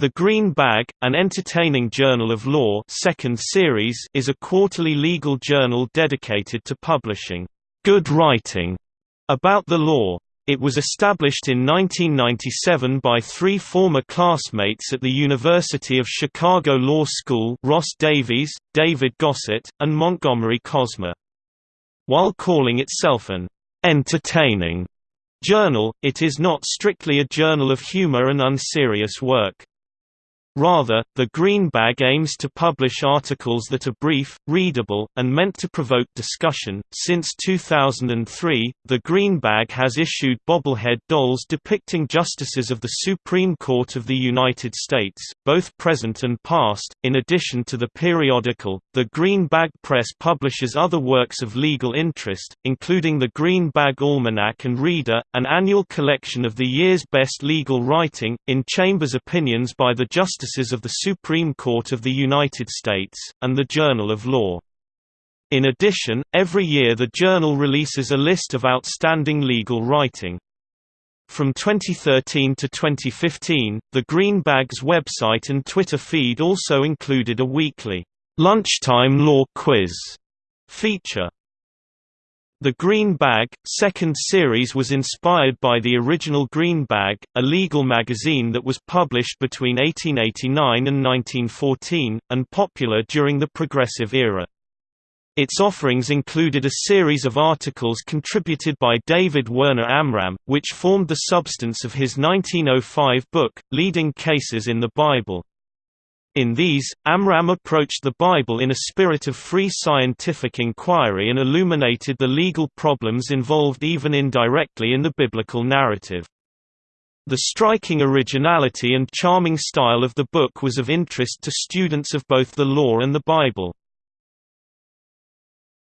The Green Bag, an entertaining journal of law second series is a quarterly legal journal dedicated to publishing good writing about the law. It was established in 1997 by three former classmates at the University of Chicago Law School Ross Davies, David Gossett, and Montgomery Kosma. While calling itself an entertaining journal, it is not strictly a journal of humor and unserious work. Rather, the Green Bag aims to publish articles that are brief, readable, and meant to provoke discussion. Since 2003, the Green Bag has issued bobblehead dolls depicting justices of the Supreme Court of the United States, both present and past. In addition to the periodical, the Green Bag Press publishes other works of legal interest, including the Green Bag Almanac and Reader, an annual collection of the year's best legal writing, in Chambers Opinions by the Justice Of the Supreme Court of the United States, and the Journal of Law. In addition, every year the journal releases a list of outstanding legal writing. From 2013 to 2015, the Green Bag's website and Twitter feed also included a weekly, lunchtime law quiz feature. The Green Bag, second series was inspired by the original Green Bag, a legal magazine that was published between 1889 and 1914, and popular during the Progressive era. Its offerings included a series of articles contributed by David Werner Amram, which formed the substance of his 1905 book, Leading Cases in the Bible. In these, Amram approached the Bible in a spirit of free scientific inquiry and illuminated the legal problems involved even indirectly in the biblical narrative. The striking originality and charming style of the book was of interest to students of both the law and the Bible.